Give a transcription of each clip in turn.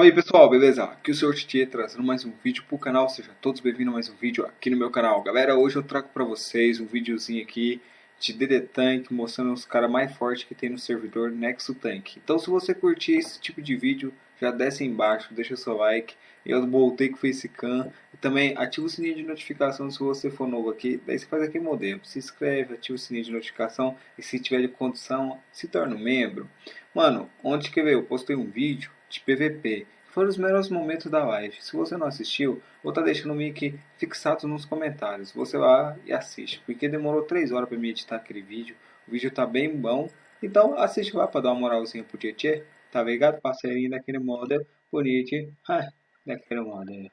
Fala aí pessoal, beleza? Aqui é o Sr. Titi trazendo mais um vídeo pro canal, sejam todos bem-vindos a mais um vídeo aqui no meu canal. Galera, hoje eu trago pra vocês um videozinho aqui de DD Tank mostrando os caras mais fortes que tem no servidor Nexo Tank. Então se você curtir esse tipo de vídeo, já desce aí embaixo, deixa seu like. Eu voltei com o Facecam e também ativa o sininho de notificação se você for novo aqui. Daí você faz aqui modelo, se inscreve, ativa o sininho de notificação e se tiver de condição, se torna um membro. Mano, ontem que veio, eu postei um vídeo de PVP. Foram os melhores momentos da live. Se você não assistiu, vou estar tá deixando o link fixado nos comentários. Você vai e assiste, porque demorou 3 horas para me editar aquele vídeo. O vídeo tá bem bom. Então assiste lá para dar uma moralzinha pro Tietê. Tá ligado? Parceirinho daquele modelo bonito. Ah, daquele modelo.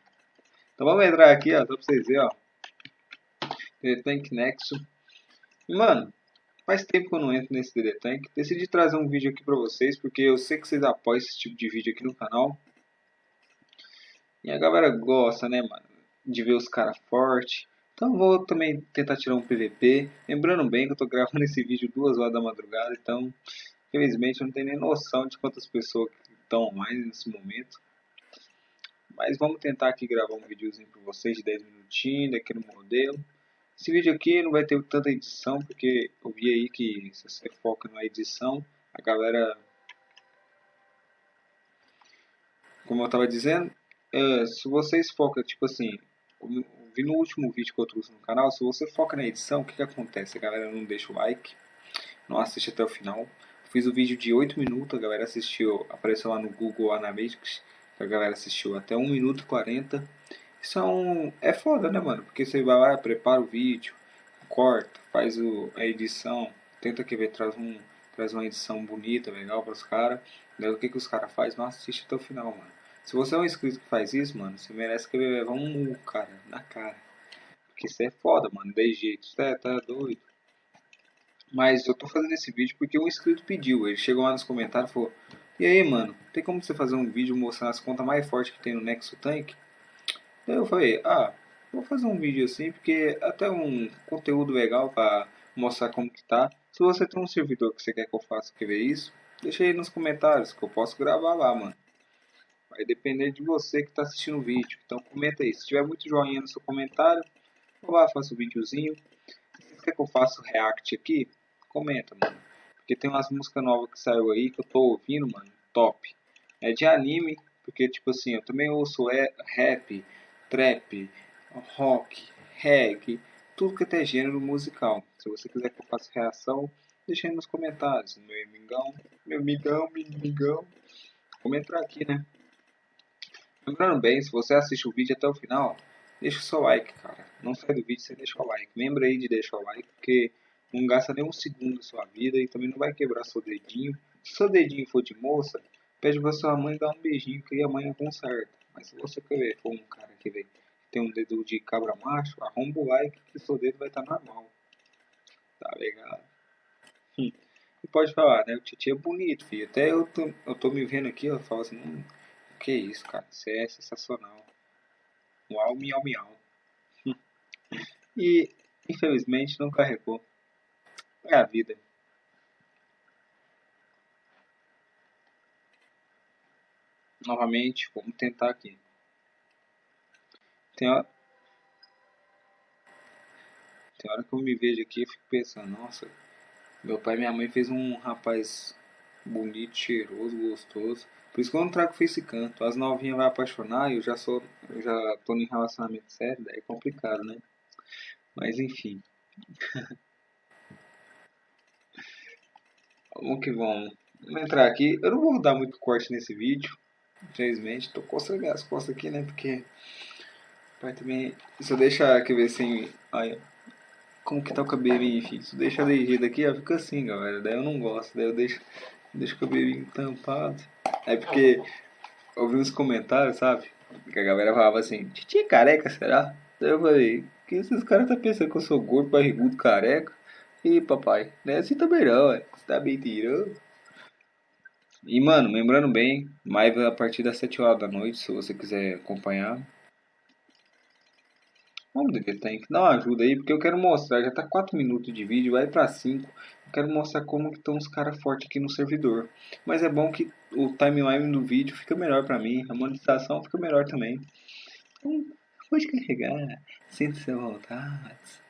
Então vamos entrar aqui, ó, só pra vocês verem, ó. Tank Nexo. Mano, Faz tempo que eu não entro nesse DD Tank. Decidi trazer um vídeo aqui pra vocês, porque eu sei que vocês apoiam esse tipo de vídeo aqui no canal. E a galera gosta, né, mano, de ver os caras fortes. Então vou também tentar tirar um PVP. Lembrando bem que eu tô gravando esse vídeo duas horas da madrugada, então infelizmente eu não tenho nem noção de quantas pessoas estão online nesse momento. Mas vamos tentar aqui gravar um videozinho para vocês de 10 minutinhos daquele modelo. Esse vídeo aqui não vai ter tanta edição, porque eu vi aí que se você foca na edição, a galera... Como eu estava dizendo, é, se vocês focam, tipo assim, eu vi no último vídeo que eu trouxe no canal, se você foca na edição, o que, que acontece? A galera não deixa o like, não assiste até o final. fiz o vídeo de 8 minutos, a galera assistiu, apareceu lá no Google Analytics, a galera assistiu até 1 minuto e 40 são é foda, né, mano? Porque você vai lá, prepara o vídeo, corta, faz o, a edição, tenta que ver, traz, um, traz uma edição bonita, legal para os caras. Daí o que, que os caras fazem? Não assiste até o final, mano. Se você é um inscrito que faz isso, mano, você merece que levar um mu, cara, na cara. Porque isso é foda, mano, de jeito. Você tá, tá doido. Mas eu tô fazendo esse vídeo porque um inscrito pediu. Ele chegou lá nos comentários e falou: E aí, mano, tem como você fazer um vídeo mostrando as contas mais fortes que tem no Nexo Tank? Eu falei, ah, vou fazer um vídeo assim, porque até um conteúdo legal para mostrar como que tá. Se você tem um servidor que você quer que eu faça que ver isso, deixa aí nos comentários que eu posso gravar lá, mano. Vai depender de você que está assistindo o vídeo. Então comenta aí. Se tiver muito joinha no seu comentário, eu lá faço um videozinho. Se quer que eu faça o react aqui, comenta, mano. Porque tem umas músicas novas que saiu aí que eu tô ouvindo, mano. Top. É de anime, porque tipo assim, eu também ouço é rap, trap, rock, reggae, tudo que é gênero musical. Se você quiser que eu faça reação, deixa aí nos comentários. Meu amigão, meu amigão, meu amigão. Comenta aqui, né? Lembrando bem, se você assiste o vídeo até o final, deixa o seu like, cara. Não sai do vídeo sem deixar o like. Lembra aí de deixar o like, porque não gasta nem um segundo da sua vida e também não vai quebrar seu dedinho. Se seu dedinho for de moça, pede pra sua mãe dar um beijinho que a mãe conserta. Mas se você quer for um cara que tem um dedo de cabra macho, arromba o like que seu dedo vai estar tá normal. Tá ligado? Hum. E pode falar, né? O Titi é bonito, filho. Até eu tô, eu tô me vendo aqui, eu falo assim, hum, que isso, cara? Você é sensacional. Uau, miau, miau. Hum. E, infelizmente, não carregou. É a vida. Novamente, vamos tentar aqui. Tem hora, tem hora que eu me vejo aqui e fico pensando, nossa, meu pai e minha mãe fez um rapaz bonito, cheiroso, gostoso. Por isso que eu não trago face canto. As novinhas vão apaixonar e eu já sou. Eu já tô em relacionamento sério, daí é complicado, né? Mas enfim. vamos que vamos. Vamos entrar aqui. Eu não vou dar muito corte nesse vídeo. Infelizmente, tô coçando as costas aqui, né? Porque. Pai também. Se eu deixar, quer ver assim. Olha. Como que tá o cabelinho, enfim. Se eu deixar de jeito aqui, ó, fica assim, galera. Daí eu não gosto. Daí eu deixo, deixo o cabelinho tampado. É porque. Eu vi uns comentários, sabe? Que a galera falava assim: Titi careca, será? Daí eu falei: Que esses caras tá pensando que eu sou gordo, barrigudo, careca? E papai, não é assim também não, Você tá mentirando? E, mano, lembrando bem, live a partir das 7 horas da noite, se você quiser acompanhar. Vamos ver, tem que dar uma ajuda aí, porque eu quero mostrar, já tá 4 minutos de vídeo, vai pra 5. Eu quero mostrar como estão os caras fortes aqui no servidor. Mas é bom que o timeline do vídeo fica melhor pra mim, a monetização fica melhor também. Então, pode carregar, sinta-se à vontade.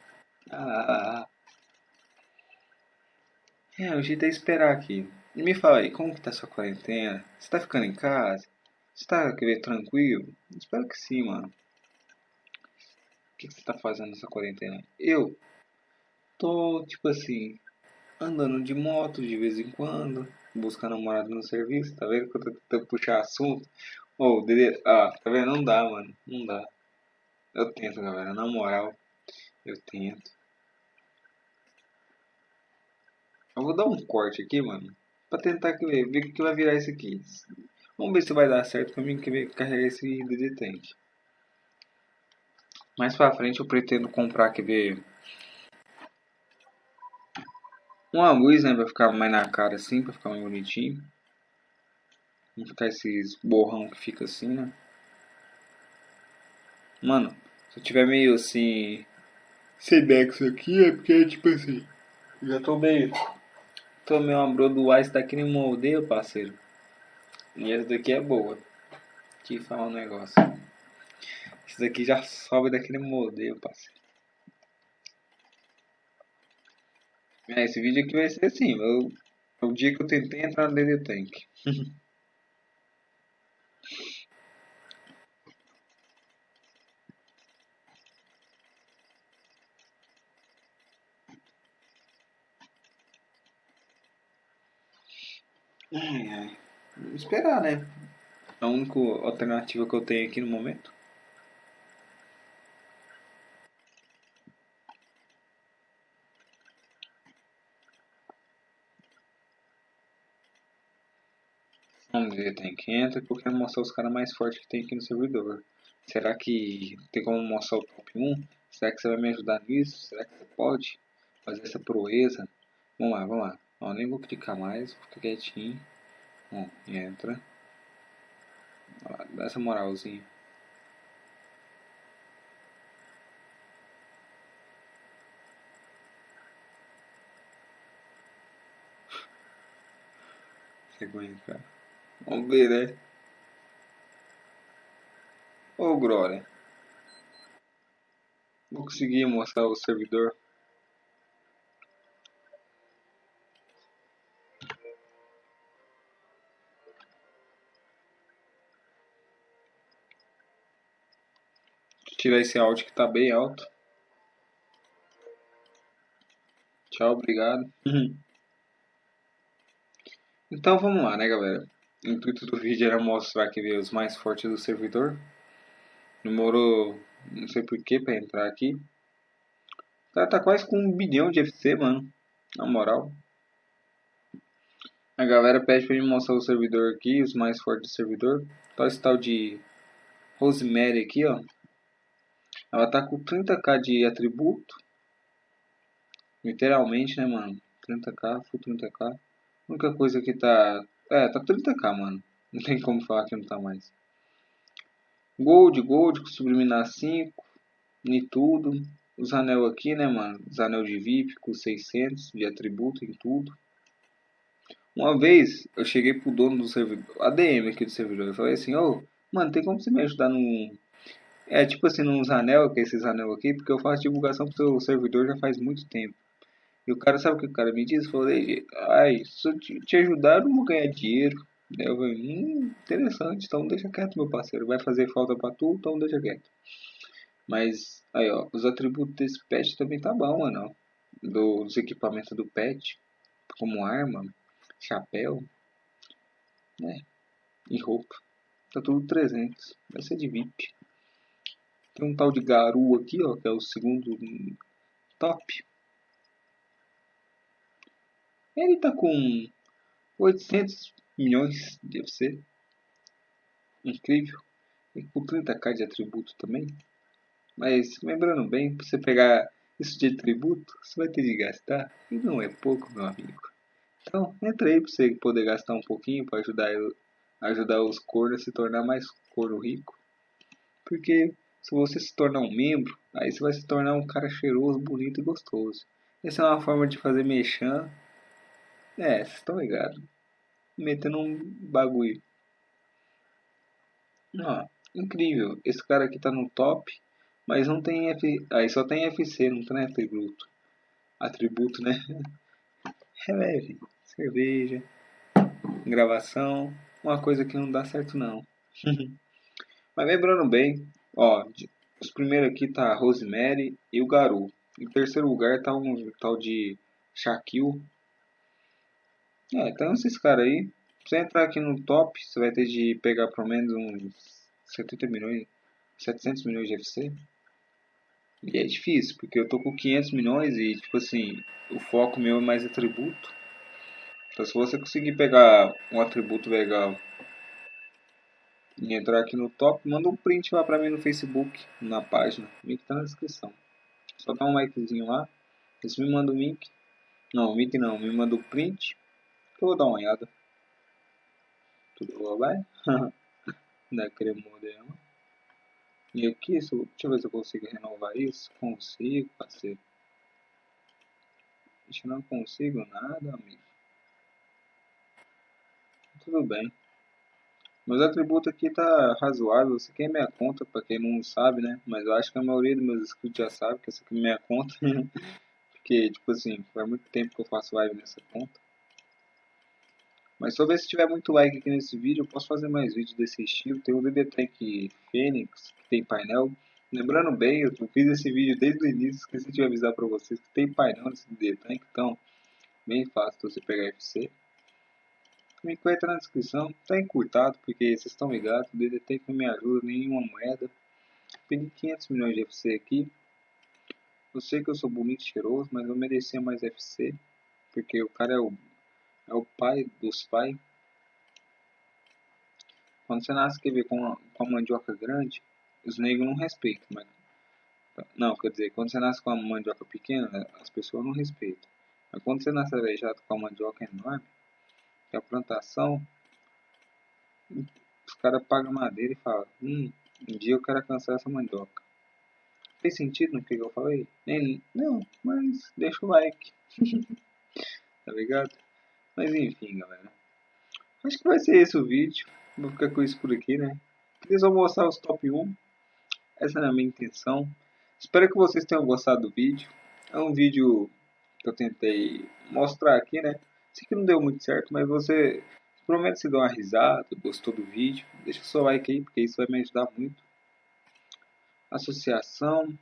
Ah. É, o jeito é esperar aqui. Me fala aí, como que tá sua quarentena? Você tá ficando em casa? Você tá querendo tranquilo? Espero que sim, mano. O que, que você tá fazendo nessa quarentena? Eu tô, tipo assim, andando de moto de vez em quando, buscando namorado no serviço, tá vendo? Que eu tô tentando puxar assunto. Ô, oh, Dede, ah, tá vendo? Não dá, mano, não dá. Eu tento, galera, na moral, eu tento. Eu vou dar um corte aqui, mano, pra tentar ver, ver o que vai virar isso aqui. Vamos ver se vai dar certo pra mim carregar esse DD. Mais pra frente eu pretendo comprar, quer ver, uma luz, né, pra ficar mais na cara assim, pra ficar mais bonitinho. Não ficar esses borrão que fica assim, né. Mano, se eu tiver meio assim, sem nexo aqui, é porque, tipo assim, já tô meio, tô meio uma brodoar, isso daqui nem moldeio, parceiro. E essa daqui é boa. Que fala um negócio. Isso daqui já sobe daquele modelo, parceiro. É, esse vídeo aqui vai ser assim. Eu, o dia que eu tentei entrar no DD Tank. Vamos esperar, né? A única alternativa que eu tenho aqui no momento. Vamos ver, tem que entrar porque eu quero mostrar os caras mais fortes que tem aqui no servidor. Será que tem como mostrar o top 1? Será que você vai me ajudar nisso? Será que você pode fazer essa proeza? Vamos lá, vamos lá. Ó, nem vou clicar mais, vou ficar quietinho. Bom, entra. Ó, dá essa moralzinha. Vergonha, cara. Vamos ver, né? Ô, Glória. Vou conseguir mostrar o servidor. Tirar esse áudio que tá bem alto. Tchau, obrigado. então vamos lá, né, galera? O intuito do vídeo era mostrar que veio os mais fortes do servidor. Demorou não sei porquê pra entrar aqui. O cara tá quase com um bilhão de FC, mano. Na moral. A galera pede pra mim mostrar o servidor aqui, os mais fortes do servidor. Tá esse tal de Rosemary aqui, ó. Ela tá com 30k de atributo. Literalmente, né, mano? 30k, full 30k. A única coisa que tá é, tá 30k, mano. Não tem como falar que não tá mais. Gold, Gold, com subliminar 5. Em tudo. Os anel aqui, né, mano? Os anel de VIP com 600 de atributo em tudo. Uma vez eu cheguei pro dono do servidor, ADM aqui do servidor, eu falei assim, ô, oh, mano, tem como você me ajudar no... É, tipo assim, nos anel, que é esses anel aqui, porque eu faço divulgação pro seu servidor já faz muito tempo. E o cara, sabe o que o cara me disse? Falei, ai, se eu te, te ajudar, eu não vou ganhar dinheiro. Eu falei, hum, interessante, então deixa quieto, meu parceiro. Vai fazer falta pra tu, então deixa quieto. Mas, aí, ó, os atributos desse pet também tá bom, mano. Do, dos equipamentos do pet, como arma, chapéu, né? E roupa. Tá tudo 300. Vai ser de VIP. Tem um tal de Garu aqui, ó, que é o segundo top. Ele tá com 800 milhões de FC. Incrível. E com 30k de atributo também. Mas lembrando bem, para você pegar isso de atributo, você vai ter de gastar. E não é pouco, meu amigo. Então, entra aí para você poder gastar um pouquinho para ajudar, ajudar os cornos a se tornar mais corno rico. Porque se você se tornar um membro, aí você vai se tornar um cara cheiroso, bonito e gostoso. Essa é uma forma de fazer mexer. É, vocês estão ligados. Metendo um bagulho. Ó, incrível. Esse cara aqui tá no top, mas não tem F... Aí só tem FC, não tem atributo. Atributo, né? Releve. Cerveja. Gravação. Uma coisa que não dá certo não. mas lembrando bem, ó, os primeiros aqui tá Rosemary e o Garu. Em terceiro lugar tá um tal de Shaquille. É, então esses caras aí. Pra você entrar aqui no top, você vai ter de pegar pelo menos uns 70 milhões, 700 milhões de FC. E é difícil, porque eu tô com 500 milhões e, tipo assim, o foco meu é mais atributo. Então se você conseguir pegar um atributo legal e entrar aqui no top, manda um print lá pra mim no Facebook, na página. O link tá na descrição. Só dá um likezinho lá. Você me manda o link. Não, o link não, me manda o print. Que eu vou dar uma olhada. Tudo vai? da cremodela. E aqui, deixa eu ver se eu consigo renovar isso. Consigo, parceiro. Deixa eu não consigo nada, amigo. Tudo bem. Meus atributos aqui tá razoável. Isso aqui é minha conta, pra quem não sabe, né? Mas eu acho que a maioria dos meus inscritos já sabe que essa aqui é minha conta. Porque, tipo assim, faz muito tempo que eu faço live nessa conta. Mas só ver se tiver muito like aqui nesse vídeo, eu posso fazer mais vídeos desse estilo. Tem o DD Fênix, que tem painel. Lembrando bem, eu fiz esse vídeo desde o início, esqueci de avisar pra vocês que tem painel nesse DD então bem fácil você pegar FC. Me entra na descrição, tá encurtado, porque vocês estão ligados, o DDT que não me ajuda nenhuma moeda. Pedi 500 milhões de FC aqui. Eu sei que eu sou bonito e cheiroso, mas eu merecia mais FC. Porque o cara é o, é o pai dos pais. Quando você nasce, quer ver, com a, com a mandioca grande, os negros não respeitam. Mas, não, quer dizer, quando você nasce com a mandioca pequena, as pessoas não respeitam. Mas quando você nasce aleijado com a mandioca enorme, que a plantação, os caras pagam madeira e falam, hum, um dia eu quero alcançar essa mandioca. Fez sentido no que eu falei? Nem, não, mas deixa o like. tá ligado? Mas enfim, galera. Acho que vai ser esse o vídeo. Vou ficar com isso por aqui, né? Queria só mostrar os top 1. Essa é a minha intenção. Espero que vocês tenham gostado do vídeo. É um vídeo que eu tentei mostrar aqui, né? Sei que não deu muito certo, mas você promete se dar uma risada, gostou do vídeo, deixa seu like aí, porque isso vai me ajudar muito. Associação.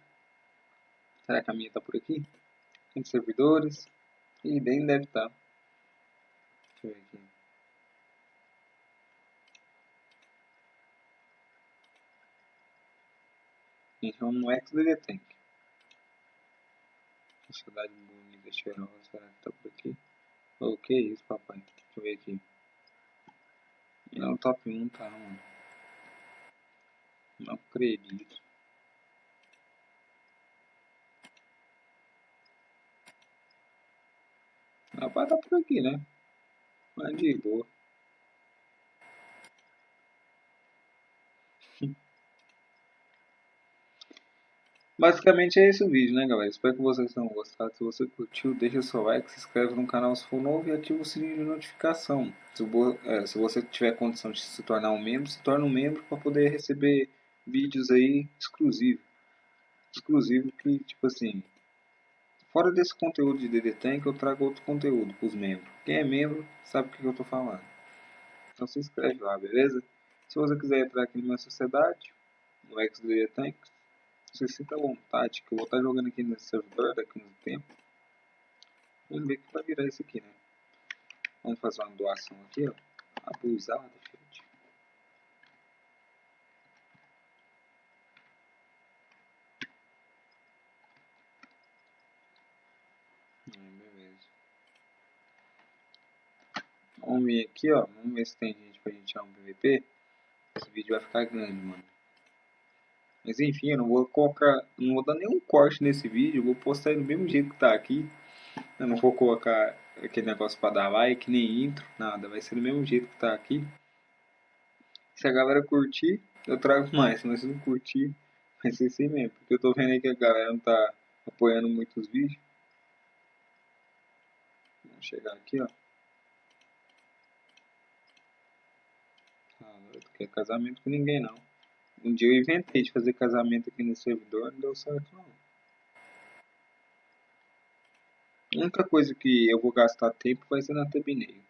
Será que a minha tá por aqui? Tem servidores. E nem deve estar. Tá. Deixa eu ver aqui. Então no XDD Tank. Sociedade bonita, cheirosa, será que tá por aqui? O que é isso, papai? Deixa eu ver aqui. É o top 1, tá, mano? Não acredito. Rapaz, tá por aqui, né? Mas de boa. Basicamente é esse o vídeo, né, galera? Espero que vocês tenham gostado. Se você curtiu, deixa seu like, se inscreve no canal se for novo e ativa o sininho de notificação. Se, é, você tiver condição de se tornar um membro, se torne um membro para poder receber vídeos aí exclusivos. Exclusivo que, tipo assim, fora desse conteúdo de DD Tank, eu trago outro conteúdo para os membros. Quem é membro sabe o que eu estou falando. Então se inscreve lá, beleza? Se você quiser entrar aqui na minha sociedade, no XDD Tank, você sinta à vontade, que eu vou estar jogando aqui nesse servidor daqui a um tempo. Vamos ver que vai virar isso aqui, né? Vamos fazer uma doação aqui, ó. Abusada, gente. beleza. Vamos ver aqui, ó. Vamos ver se tem gente pra gente chamar um PVP. Esse vídeo vai ficar grande, mano. Mas enfim, eu não vou colocar, não vou dar nenhum corte nesse vídeo, vou postar ele do mesmo jeito que tá aqui. Eu não vou colocar aquele negócio para dar like, nem intro, nada, vai ser do mesmo jeito que tá aqui. Se a galera curtir, eu trago mais, mas se não curtir, Vai ser assim mesmo, porque eu tô vendo aí que a galera não tá apoiando muitos vídeos. Vamos chegar aqui, ó. Ah, não quer casamento com ninguém não. Um dia eu inventei de fazer casamento aqui no servidor, não deu certo não. A única coisa que eu vou gastar tempo vai ser na thumbnail.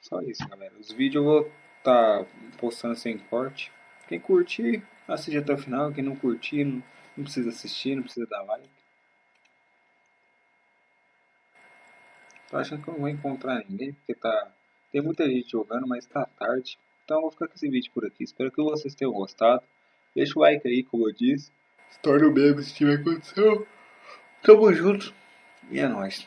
Só isso, galera. Os vídeos eu vou estar tá postando sem corte. Quem curtir, assiste até o final. Quem não curtir, não, não precisa assistir, não precisa dar like. Tô achando que eu não vou encontrar ninguém, porque tá... Tem muita gente jogando, mas tá tarde. Então eu vou ficar com esse vídeo por aqui. Espero que vocês tenham gostado. Deixa o like aí, como eu disse. Se torna o meme se tiver condição. Tamo junto. E é nóis.